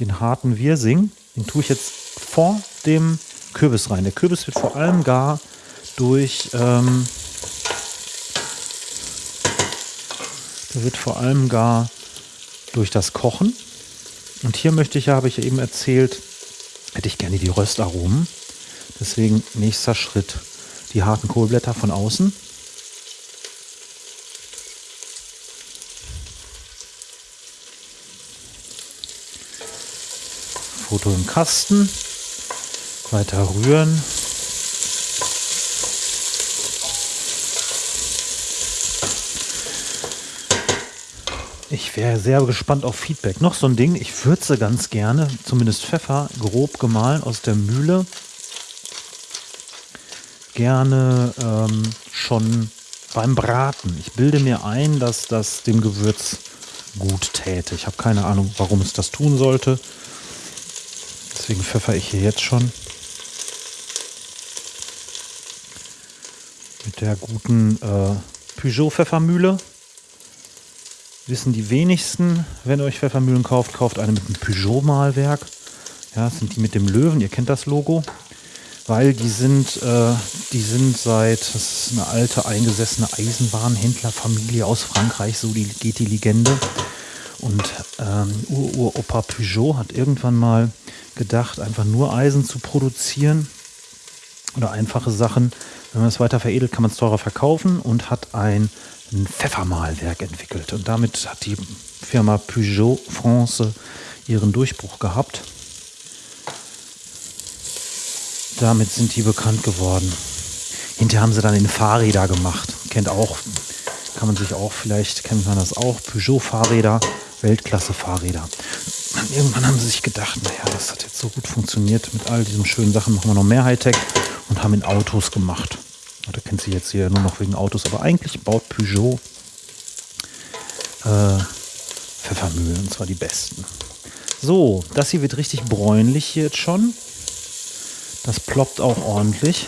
den harten Wirsing. Den tue ich jetzt vor dem Kürbis rein. Der Kürbis wird vor allem gar durch ähm, der wird vor allem gar durch das Kochen. Und hier möchte ich ja, habe ich ja eben erzählt, hätte ich gerne die Röstaromen. Deswegen nächster Schritt die harten Kohlblätter von außen. Foto im Kasten. Weiter rühren. Ich wäre sehr gespannt auf Feedback. Noch so ein Ding, ich würze ganz gerne, zumindest Pfeffer, grob gemahlen aus der Mühle. Gerne ähm, schon beim Braten. Ich bilde mir ein, dass das dem Gewürz gut täte. Ich habe keine Ahnung, warum es das tun sollte. Deswegen pfeffer ich hier jetzt schon. Mit der guten äh, Peugeot-Pfeffermühle wissen die wenigsten, wenn ihr euch Pfeffermühlen kauft, kauft eine mit einem Peugeot-Malwerk. Ja, das sind die mit dem Löwen, ihr kennt das Logo. Weil die sind, äh, die sind seit, das ist eine alte eingesessene Eisenbahnhändlerfamilie aus Frankreich, so die, geht die Legende. Und ähm, Ur-Uropa Peugeot hat irgendwann mal gedacht, einfach nur Eisen zu produzieren oder einfache Sachen. Wenn man es weiter veredelt, kann man es teurer verkaufen und hat ein ein Pfeffermalwerk entwickelt. Und damit hat die Firma Peugeot France ihren Durchbruch gehabt. Damit sind die bekannt geworden. Hinterher haben sie dann den Fahrräder gemacht. Kennt auch, kann man sich auch, vielleicht kennt man das auch, Peugeot-Fahrräder, Weltklasse-Fahrräder. Irgendwann haben sie sich gedacht, naja, das hat jetzt so gut funktioniert. Mit all diesen schönen Sachen machen wir noch mehr Hightech und haben in Autos gemacht. Da kennt sie jetzt hier nur noch wegen Autos, aber eigentlich baut Peugeot äh, Pfeffermühlen, und zwar die besten. So, das hier wird richtig bräunlich hier jetzt schon. Das ploppt auch ordentlich.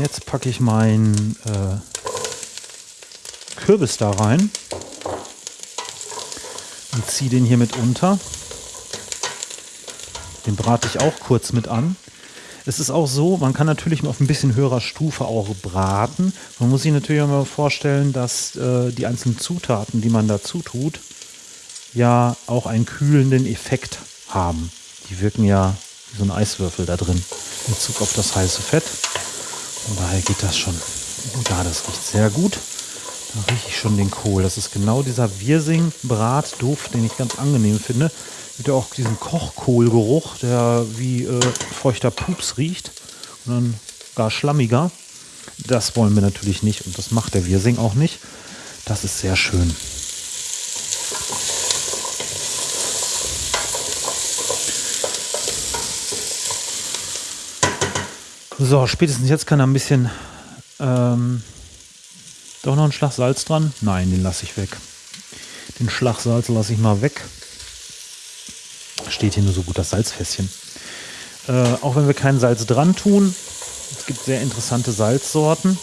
Jetzt packe ich meinen äh, Kürbis da rein ziehe den hier mit unter. Den brate ich auch kurz mit an. Es ist auch so, man kann natürlich auf ein bisschen höherer Stufe auch braten. Man muss sich natürlich auch mal vorstellen, dass äh, die einzelnen Zutaten, die man dazu tut, ja auch einen kühlenden Effekt haben. Die wirken ja wie so ein Eiswürfel da drin in Bezug auf das heiße Fett. Von daher geht das schon. Ja, das riecht sehr gut. Da rieche ich schon den Kohl. Das ist genau dieser Wirsing-Bratduft, den ich ganz angenehm finde gibt ja auch diesen Kochkohlgeruch, der wie äh, feuchter Pups riecht und dann gar schlammiger. Das wollen wir natürlich nicht und das macht der Wirsing auch nicht. Das ist sehr schön. So, spätestens jetzt kann er ein bisschen ähm, doch noch einen Schlag Salz dran. Nein, den lasse ich weg. Den Schlag Salz lasse ich mal weg steht hier nur so gut das Salzfässchen. Äh, auch wenn wir kein Salz dran tun, es gibt sehr interessante Salzsorten.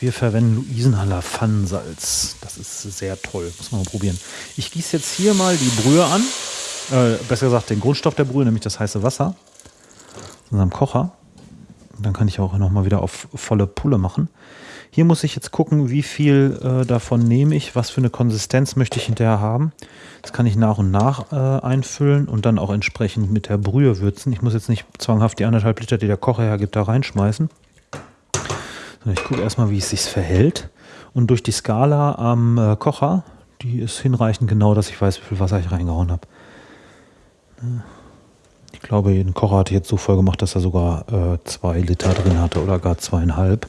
Wir verwenden Luisenhaller Pfannensalz. Das ist sehr toll. Muss man mal probieren. Ich gieße jetzt hier mal die Brühe an. Äh, besser gesagt den Grundstoff der Brühe, nämlich das heiße Wasser. In unserem Kocher. Dann kann ich auch noch mal wieder auf volle Pulle machen. Hier muss ich jetzt gucken, wie viel äh, davon nehme ich, was für eine Konsistenz möchte ich hinterher haben. Das kann ich nach und nach äh, einfüllen und dann auch entsprechend mit der Brühe würzen. Ich muss jetzt nicht zwanghaft die anderthalb Liter, die der Kocher hergibt, da reinschmeißen. Sondern ich gucke erstmal, wie es sich verhält. Und durch die Skala am äh, Kocher, die ist hinreichend genau, dass ich weiß, wie viel Wasser ich reingehauen habe. Ich glaube, den Kocher ich jetzt so voll gemacht, dass er sogar äh, zwei Liter drin hatte oder gar zweieinhalb.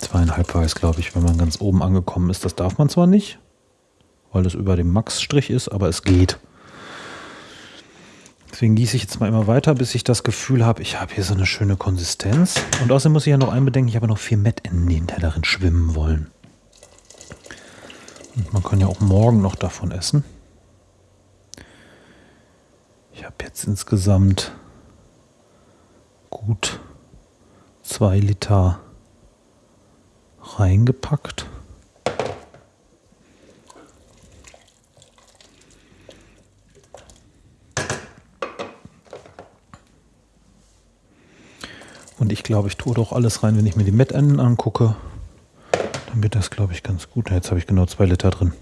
Zweieinhalb war es, glaube ich, wenn man ganz oben angekommen ist. Das darf man zwar nicht, weil das über dem Max-Strich ist, aber es geht. Deswegen gieße ich jetzt mal immer weiter, bis ich das Gefühl habe, ich habe hier so eine schöne Konsistenz. Und außerdem muss ich ja noch einbedenken, ich habe noch vier Met in den darin schwimmen wollen. Und man kann ja auch morgen noch davon essen. Ich habe jetzt insgesamt gut zwei Liter reingepackt. Und ich glaube, ich tue doch alles rein, wenn ich mir die Mettenden angucke. Dann wird das, glaube ich, ganz gut. Jetzt habe ich genau zwei Liter drin.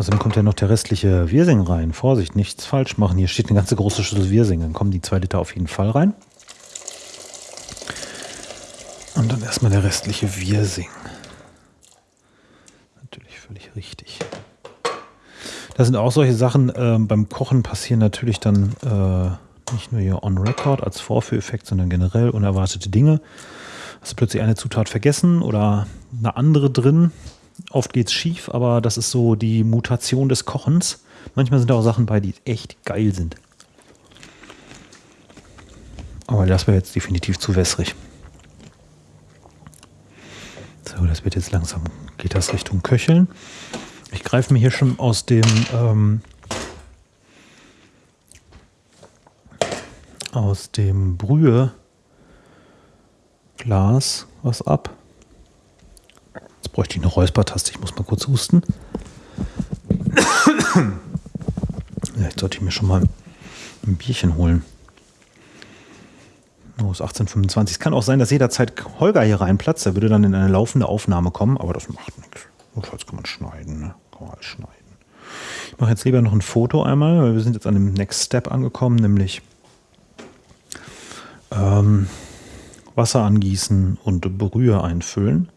Außerdem kommt ja noch der restliche Wirsing rein. Vorsicht, nichts falsch machen. Hier steht eine ganze große Schüssel Wirsing. Dann kommen die zwei Liter auf jeden Fall rein. Und dann erstmal der restliche Wirsing. Natürlich völlig richtig. Das sind auch solche Sachen, äh, beim Kochen passieren natürlich dann äh, nicht nur hier on record als Vorführeffekt, sondern generell unerwartete Dinge. Hast du plötzlich eine Zutat vergessen oder eine andere drin. Oft geht es schief, aber das ist so die Mutation des Kochens. Manchmal sind auch Sachen bei, die echt geil sind. Aber das wäre jetzt definitiv zu wässrig. So, das wird jetzt langsam, geht das Richtung Köcheln. Ich greife mir hier schon aus dem ähm, aus dem Brühe Glas was ab. Jetzt bräuchte ich eine Räuspertaste. Ich muss mal kurz husten. Vielleicht sollte ich mir schon mal ein Bierchen holen. Ist 1825. Es kann auch sein, dass jederzeit Holger hier reinplatzt. Der würde dann in eine laufende Aufnahme kommen, aber das macht nichts. Notfalls kann man schneiden. Ne? Kann man alles schneiden. Ich mache jetzt lieber noch ein Foto einmal, weil wir sind jetzt an dem Next Step angekommen, nämlich ähm, Wasser angießen und Brühe einfüllen.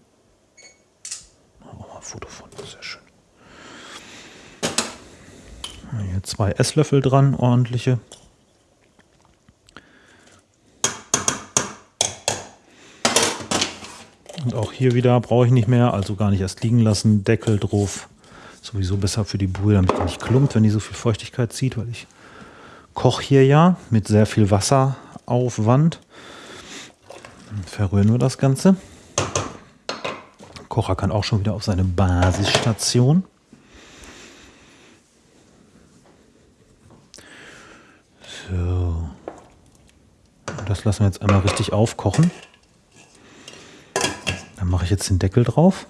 Foto von, sehr schön. Hier zwei Esslöffel dran, ordentliche. Und auch hier wieder brauche ich nicht mehr, also gar nicht erst liegen lassen. Deckel drauf. Sowieso besser für die Brühe, damit die nicht klumpt, wenn die so viel Feuchtigkeit zieht, weil ich koche hier ja mit sehr viel Wasseraufwand. Dann verrühren wir das Ganze. Kocher kann auch schon wieder auf seine Basisstation. So. Das lassen wir jetzt einmal richtig aufkochen. Dann mache ich jetzt den Deckel drauf.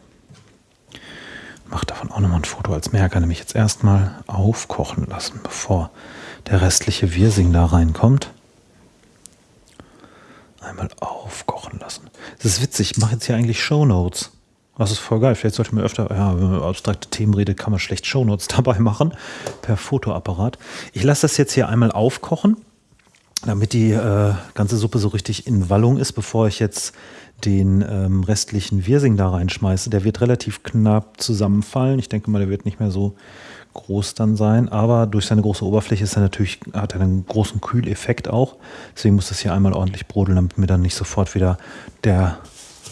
Mache davon auch nochmal ein Foto als Merker, nämlich jetzt erstmal aufkochen lassen, bevor der restliche Wirsing da reinkommt. Einmal aufkochen lassen. Das ist witzig, ich mache jetzt hier eigentlich Shownotes. Das ist voll geil. Vielleicht sollte man öfter, ja, wenn man abstrakte Themen redet, kann man schlecht Shownotes [LAUGHS] dabei machen, per Fotoapparat. Ich lasse das jetzt hier einmal aufkochen, damit die äh, ganze Suppe so richtig in Wallung ist, bevor ich jetzt den ähm, restlichen Wirsing da reinschmeiße, der wird relativ knapp zusammenfallen. Ich denke mal, der wird nicht mehr so groß dann sein, aber durch seine große Oberfläche ist er natürlich, hat er einen großen Kühleffekt auch. Deswegen muss das hier einmal ordentlich brodeln, damit mir dann nicht sofort wieder der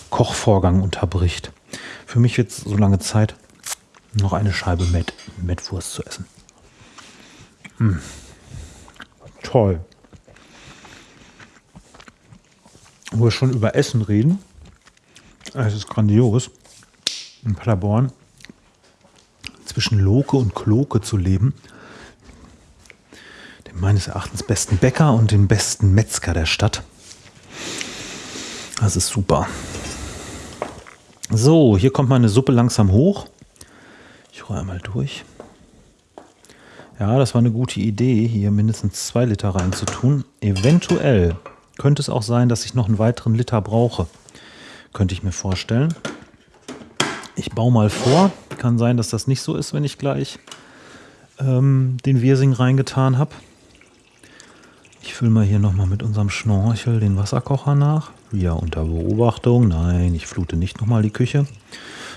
Kochvorgang unterbricht. Für mich wird so lange Zeit, noch eine Scheibe Met, Mettwurst zu essen. Mmh. Toll. wo wir schon über Essen reden. Es ist grandios, in Paderborn zwischen Loke und Kloke zu leben. Dem meines Erachtens besten Bäcker und den besten Metzger der Stadt. Das ist super. So, hier kommt meine Suppe langsam hoch. Ich rolle einmal durch. Ja, das war eine gute Idee, hier mindestens zwei Liter reinzutun. Eventuell könnte es auch sein, dass ich noch einen weiteren Liter brauche. Könnte ich mir vorstellen. Ich baue mal vor. Kann sein, dass das nicht so ist, wenn ich gleich ähm, den Wirsing reingetan habe. Ich fülle mal hier nochmal mit unserem Schnorchel den Wasserkocher nach. Ja, unter Beobachtung. Nein, ich flute nicht nochmal die Küche.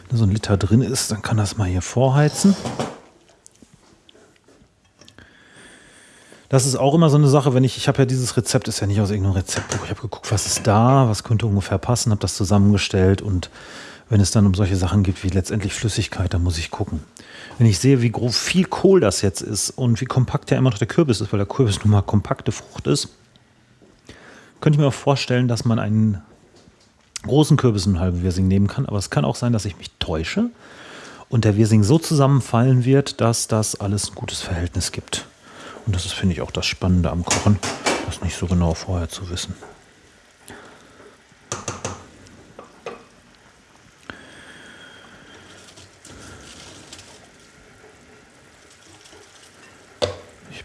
Wenn so ein Liter drin ist, dann kann das mal hier vorheizen. Das ist auch immer so eine Sache, wenn ich, ich habe ja dieses Rezept, ist ja nicht aus irgendeinem Rezeptbuch. Ich habe geguckt, was ist da, was könnte ungefähr passen, habe das zusammengestellt und wenn es dann um solche Sachen geht wie letztendlich Flüssigkeit, dann muss ich gucken. Wenn ich sehe, wie grob viel Kohl das jetzt ist und wie kompakt ja immer noch der Kürbis ist, weil der Kürbis nun mal kompakte Frucht ist, könnte ich mir auch vorstellen, dass man einen großen Kürbis einen halben Wirsing nehmen kann. Aber es kann auch sein, dass ich mich täusche und der Wirsing so zusammenfallen wird, dass das alles ein gutes Verhältnis gibt. Und das ist, finde ich, auch das Spannende am Kochen, das nicht so genau vorher zu wissen.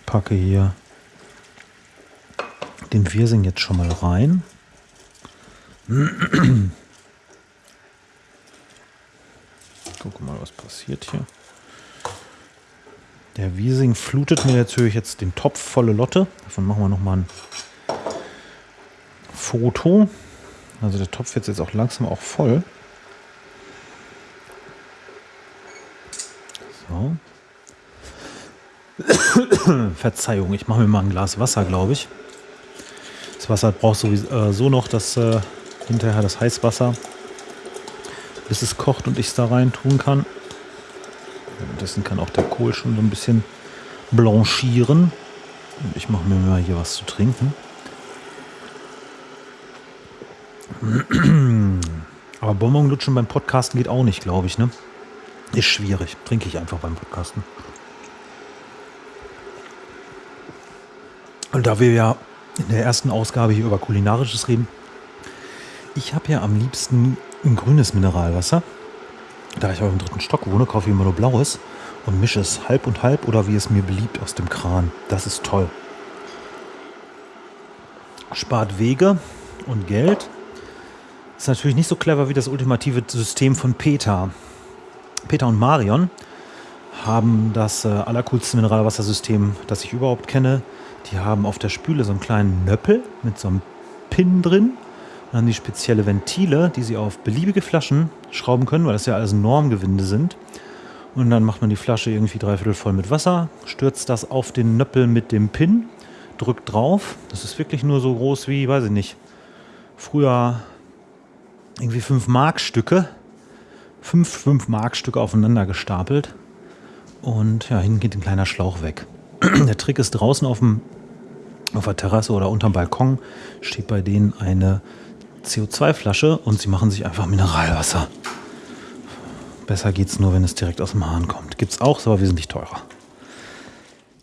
Packe hier den Wirsing jetzt schon mal rein. Guck mal, was passiert hier. Der Wiesing flutet mir natürlich jetzt den Topf volle Lotte. Davon machen wir nochmal ein Foto. Also der Topf wird jetzt auch langsam auch voll. So. [COUGHS] Verzeihung, ich mache mir mal ein Glas Wasser, glaube ich. Das Wasser braucht sowieso äh, noch, dass äh, hinterher das Heißwasser, bis es kocht und ich es da rein tun kann. Währenddessen kann auch der Kohl schon so ein bisschen blanchieren. Und ich mache mir mal hier was zu trinken. [COUGHS] Aber Bonbon lutschen beim Podcasten geht auch nicht, glaube ich, ne? Ist schwierig. Trinke ich einfach beim Podcasten. Und da wir ja in der ersten Ausgabe hier über Kulinarisches reden, ich habe ja am liebsten ein grünes Mineralwasser. Da ich auch im dritten Stock wohne, kaufe ich immer nur blaues und mische es halb und halb oder wie es mir beliebt aus dem Kran. Das ist toll. Spart Wege und Geld. Ist natürlich nicht so clever wie das ultimative System von Peter. Peter und Marion haben das äh, allercoolste Mineralwassersystem, das ich überhaupt kenne. Die haben auf der Spüle so einen kleinen Nöppel mit so einem Pin drin dann haben die spezielle Ventile, die sie auf beliebige Flaschen schrauben können, weil das ja alles Normgewinde sind. Und dann macht man die Flasche irgendwie dreiviertel voll mit Wasser, stürzt das auf den Nöppel mit dem Pin, drückt drauf. Das ist wirklich nur so groß wie, weiß ich nicht, früher irgendwie 5 Markstücke. 5 5 Markstücke aufeinander gestapelt. Und ja, hinten geht ein kleiner Schlauch weg. [CLEARS THROAT] Der Trick ist draußen auf dem auf der Terrasse oder unterm Balkon steht bei denen eine CO2-Flasche und sie machen sich einfach Mineralwasser. Besser geht es nur, wenn es direkt aus dem Hahn kommt. Gibt es auch, ist aber wesentlich teurer.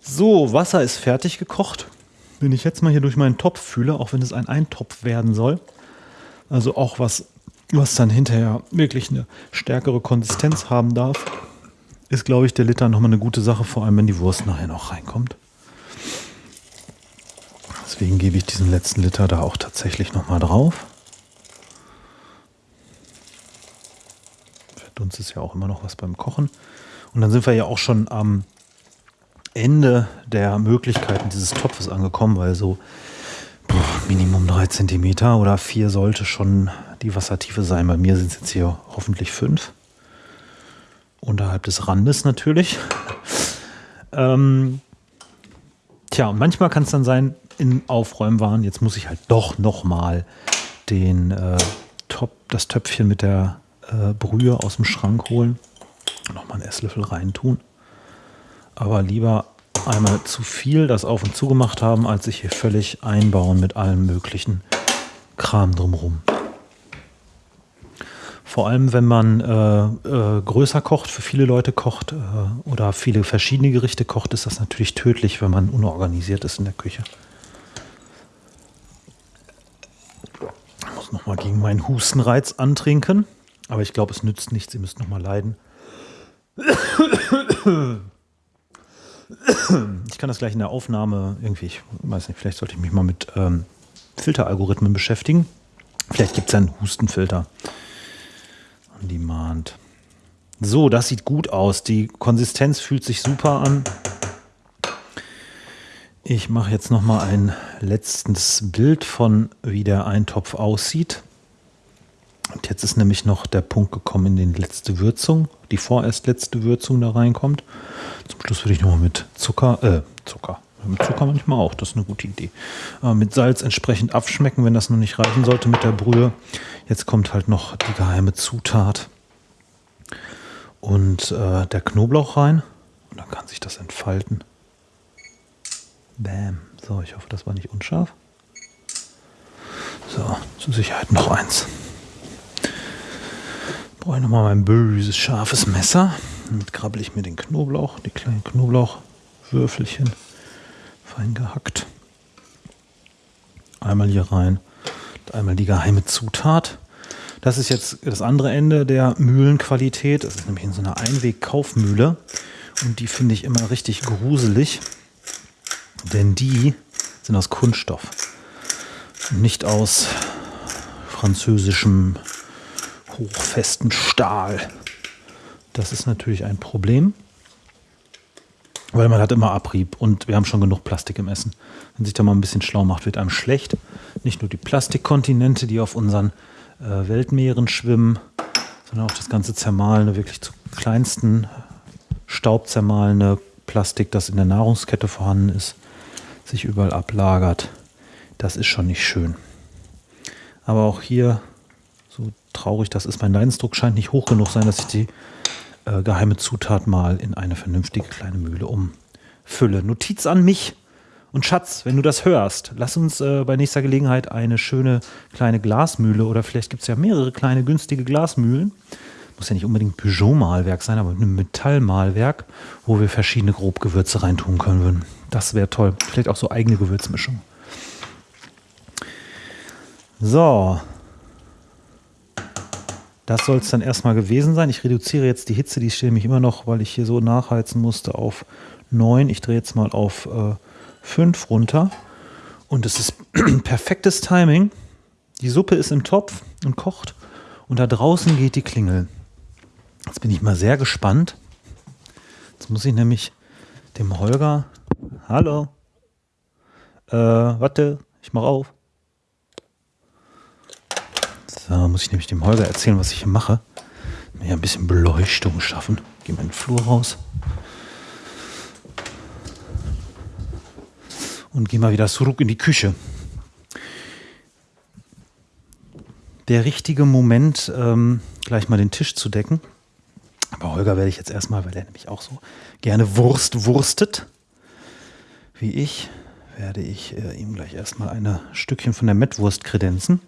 So, Wasser ist fertig gekocht. Wenn ich jetzt mal hier durch meinen Topf fühle, auch wenn es ein Eintopf werden soll, also auch was, was dann hinterher wirklich eine stärkere Konsistenz haben darf, ist, glaube ich, der Liter nochmal eine gute Sache, vor allem wenn die Wurst nachher noch reinkommt. Deswegen gebe ich diesen letzten Liter da auch tatsächlich nochmal drauf. Dunst ist ja auch immer noch was beim Kochen. Und dann sind wir ja auch schon am Ende der Möglichkeiten dieses Topfes angekommen, weil so boah, Minimum drei Zentimeter oder vier sollte schon die Wassertiefe sein. Bei mir sind es jetzt hier hoffentlich fünf. Unterhalb des Randes natürlich. ähm, tja, und manchmal kann es dann sein, in Aufräumwaren, jetzt muss ich halt doch nochmal den äh, Top, das Töpfchen mit der äh, Brühe aus dem Schrank holen. Nochmal einen Esslöffel reintun. Aber lieber einmal zu viel das auf und zu gemacht haben, als sich hier völlig einbauen mit allem möglichen Kram drumherum. Vor allem, wenn man äh, äh, größer kocht, für viele Leute kocht äh, oder viele verschiedene Gerichte kocht, ist das natürlich tödlich, wenn man unorganisiert ist in der Küche. Ich muss nochmal gegen meinen Hustenreiz antrinken. Aber ich glaube, es nützt nichts. Ihr müsst noch mal leiden. Ich kann das gleich in der Aufnahme irgendwie, ich weiß nicht, vielleicht sollte ich mich mal mit ähm, Filteralgorithmen beschäftigen. Vielleicht gibt es einen Hustenfilter. On Demand. So, das sieht gut aus. Die Konsistenz fühlt sich super an. Ich mache jetzt noch mal ein letztes Bild von, wie der Eintopf aussieht. Und jetzt ist nämlich noch der Punkt gekommen, in die letzte Würzung, die vorerst letzte Würzung da reinkommt. Zum Schluss würde ich nochmal mit Zucker, äh, Zucker, mit Zucker manchmal auch, das ist eine gute Idee. Aber mit Salz entsprechend abschmecken, wenn das noch nicht reichen sollte mit der Brühe. Jetzt kommt halt noch die geheime Zutat und äh, der Knoblauch rein. Und dann kann sich das entfalten. Bam. So, ich hoffe, das war nicht unscharf. So, zur Sicherheit noch eins. brauche ich nochmal mein böses, scharfes Messer. Damit krabbel ich mir den Knoblauch, die kleinen Knoblauchwürfelchen, fein gehackt. Einmal hier rein. Einmal die geheime Zutat. Das ist jetzt das andere Ende der Mühlenqualität. Das ist nämlich in so einer Einweg-Kaufmühle. Und die finde ich immer richtig gruselig. Denn die sind aus Kunststoff. Nicht aus französischem hochfesten Stahl. Das ist natürlich ein Problem, weil man hat immer Abrieb und wir haben schon genug Plastik im Essen. Wenn sich da mal ein bisschen schlau macht, wird einem schlecht. Nicht nur die Plastikkontinente, die auf unseren äh, Weltmeeren schwimmen, sondern auch das ganze zermahlene, wirklich zu kleinsten staubzermahlene Plastik, das in der Nahrungskette vorhanden ist, sich überall ablagert. Das ist schon nicht schön. Aber auch hier so traurig das ist, mein Leidensdruck scheint nicht hoch genug sein, dass ich die äh, geheime Zutat mal in eine vernünftige kleine Mühle umfülle. Notiz an mich und Schatz, wenn du das hörst, lass uns äh, bei nächster Gelegenheit eine schöne kleine Glasmühle oder vielleicht gibt es ja mehrere kleine günstige Glasmühlen. Muss ja nicht unbedingt Peugeot-Malwerk sein, aber ein Metallmalwerk, wo wir verschiedene Grobgewürze reintun können würden. Das wäre toll. Vielleicht auch so eigene Gewürzmischung. So, das soll es dann erstmal gewesen sein. Ich reduziere jetzt die Hitze, die steht nämlich immer noch, weil ich hier so nachheizen musste, auf 9. Ich drehe jetzt mal auf äh, 5 runter. Und es ist [CLEARS THROAT] perfektes Timing. Die Suppe ist im Topf und kocht. Und da draußen geht die Klingel. Jetzt bin ich mal sehr gespannt. Jetzt muss ich nämlich dem Holger. Hallo. Äh, warte, ich mach auf. So, muss ich nämlich dem Holger erzählen, was ich hier mache. Mir ein bisschen Beleuchtung schaffen. Gehe mal in den Flur raus. Und gehe mal wieder zurück in die Küche. Der richtige Moment, ähm, gleich mal den Tisch zu decken. Aber Holger werde ich jetzt erstmal, weil er nämlich auch so gerne Wurst wurstet, wie ich, werde ich äh, ihm gleich erstmal ein Stückchen von der Mettwurst kredenzen.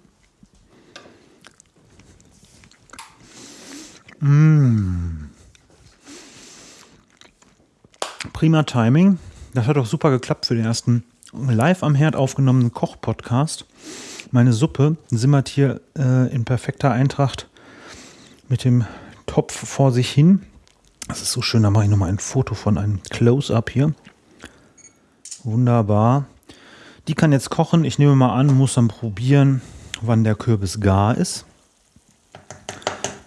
Mmh. Prima Timing. Das hat auch super geklappt für den ersten live am Herd aufgenommenen Koch-Podcast. Meine Suppe simmert hier äh, in perfekter Eintracht mit dem Topf vor sich hin. Das ist so schön, da mache ich nochmal ein Foto von einem Close-Up hier. Wunderbar. Die kann jetzt kochen. Ich nehme mal an, muss dann probieren, wann der Kürbis gar ist.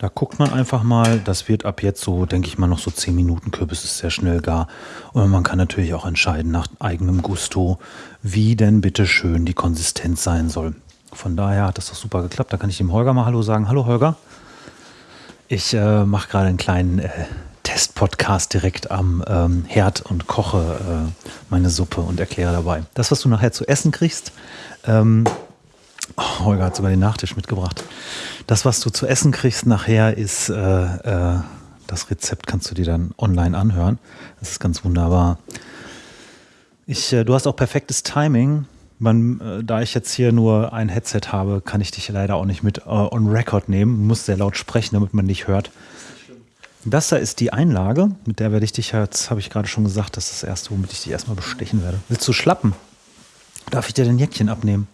Da guckt man einfach mal, das wird ab jetzt so, denke ich mal, noch so 10 Minuten. Kürbis ist sehr schnell gar. Und man kann natürlich auch entscheiden nach eigenem Gusto, wie denn bitte schön die Konsistenz sein soll. Von daher hat das doch super geklappt. Da kann ich dem Holger mal Hallo sagen. Hallo Holger. Ich äh, mache gerade einen kleinen äh, Test-Podcast direkt am ähm, Herd und koche äh, meine Suppe und erkläre dabei. Das, was du nachher zu essen kriegst, ähm, oh, Holger hat sogar den Nachtisch mitgebracht. Das, was du zu essen kriegst nachher, ist äh, äh, das Rezept, kannst du dir dann online anhören. Das ist ganz wunderbar. Ich, äh, du hast auch perfektes Timing. Man, äh, da ich jetzt hier nur ein Headset habe, kann ich dich leider auch nicht mit äh, on Record nehmen. Du musst sehr laut sprechen, damit man dich hört. Das da ist die Einlage, mit der werde ich dich jetzt, habe ich gerade schon gesagt, das ist das erste, womit ich dich erstmal bestechen werde. Willst du schlappen? Darf ich dir den Jäckchen abnehmen?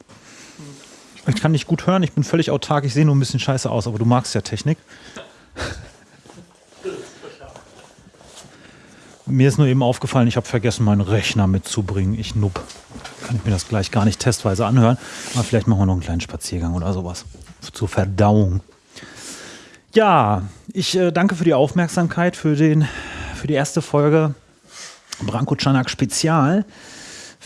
Ich kann dich gut hören, ich bin völlig autark, ich sehe nur ein bisschen scheiße aus, aber du magst ja Technik. Mir ist nur eben aufgefallen, ich habe vergessen, meinen Rechner mitzubringen. Ich nupp. Kann ich mir das gleich gar nicht testweise anhören. Aber vielleicht machen wir noch einen kleinen Spaziergang oder sowas. Zur Verdauung. Ja, ich äh, danke für die Aufmerksamkeit, für, den, für die erste Folge Branko Czanak Spezial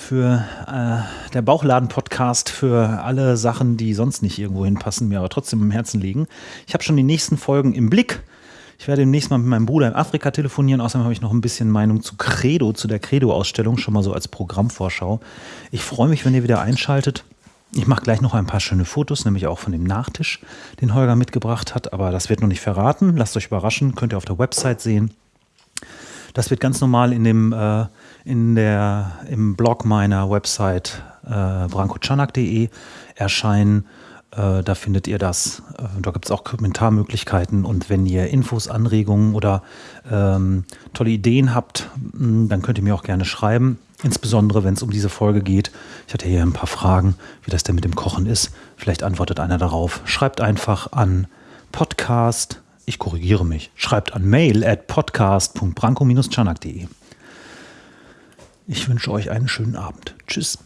für äh, der Bauchladen-Podcast für alle Sachen, die sonst nicht irgendwo hinpassen, mir aber trotzdem im Herzen liegen. Ich habe schon die nächsten Folgen im Blick. Ich werde demnächst mal mit meinem Bruder in Afrika telefonieren. Außerdem habe ich noch ein bisschen Meinung zu Credo, zu der Credo-Ausstellung, schon mal so als Programmvorschau. Ich freue mich, wenn ihr wieder einschaltet. Ich mache gleich noch ein paar schöne Fotos, nämlich auch von dem Nachtisch, den Holger mitgebracht hat. Aber das wird noch nicht verraten. Lasst euch überraschen, könnt ihr auf der Website sehen. Das wird ganz normal in dem äh, in der, im Blog meiner Website äh, brankochanak.de erscheinen. Äh, da findet ihr das. Äh, da gibt es auch Kommentarmöglichkeiten. Und wenn ihr Infos, Anregungen oder ähm, tolle Ideen habt, mh, dann könnt ihr mir auch gerne schreiben. Insbesondere, wenn es um diese Folge geht. Ich hatte hier ein paar Fragen, wie das denn mit dem Kochen ist. Vielleicht antwortet einer darauf. Schreibt einfach an Podcast. Ich korrigiere mich. Schreibt an mail at podcast.branko-chanak.de. Ich wünsche euch einen schönen Abend. Tschüss.